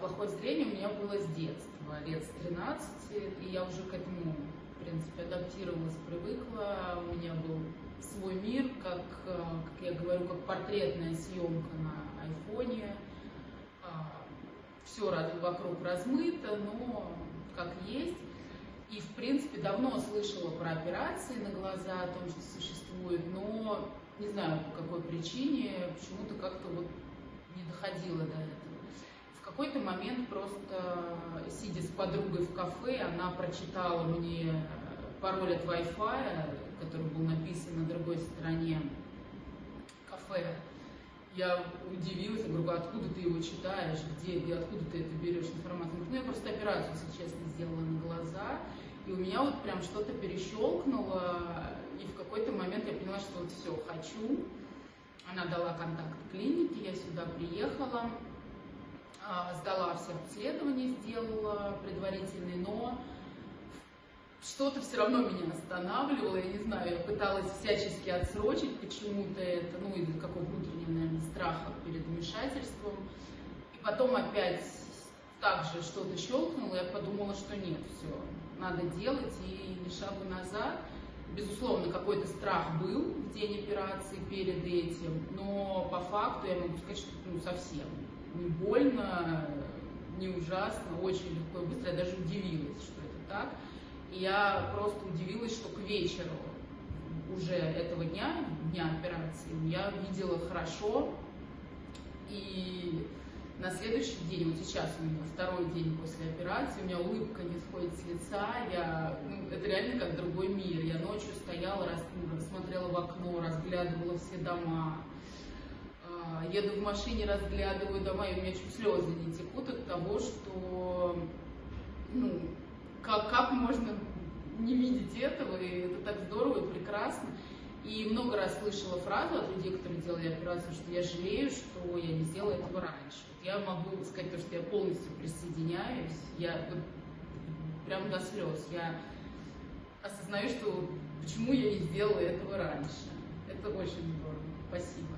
плохое зрение у меня было с детства, лет с 13, и я уже к этому, в принципе, адаптировалась, привыкла. У меня был свой мир, как, э, как я говорю, как портретная съемка на айфоне. Все вокруг размыто, но как есть. И, в принципе, давно слышала про операции на глаза, о том, что существует, но не знаю по какой причине, почему-то как-то вот не доходила до этого. Какой-то момент просто, сидя с подругой в кафе, она прочитала мне пароль от Wi-Fi, который был написан на другой стороне кафе. Я удивилась, я говорю, откуда ты его читаешь, где, и откуда ты это берешь информацию? ну, я просто операцию, если честно, сделала на глаза, и у меня вот прям что-то перещелкнуло, и в какой-то момент я поняла, что вот все, хочу. Она дала контакт клиники, я сюда приехала, а, сдала все обследования, сделала предварительные, но что-то все равно меня останавливало, я не знаю, я пыталась всячески отсрочить почему-то это, ну, из какого внутреннего, наверное, страха перед вмешательством. И потом опять также что-то щелкнуло, я подумала, что нет, все, надо делать, и ни шагу назад. Безусловно, какой-то страх был в день операции перед этим, но по факту я могу сказать, что ну, совсем не больно, не ужасно, очень легко и быстро. Я даже удивилась, что это так. И я просто удивилась, что к вечеру уже этого дня, дня операции, я видела хорошо. И на следующий день, вот сейчас у меня второй день после операции, у меня улыбка не сходит с лица, я, ну, это реально как другой мир. Я ночью стояла, рас, ну, смотрела в окно, разглядывала все дома, еду в машине, разглядываю дома, и у меня чуть слезы не текут от того, что, ну, как, как можно не видеть этого, и это так здорово и прекрасно. И много раз слышала фразу от людей, которые делали операцию, что я жалею, что я не сделала этого раньше. Я могу сказать то, что я полностью присоединяюсь, я вот, прям до слез. Я осознаю, что почему я не сделала этого раньше. Это очень здорово. Спасибо.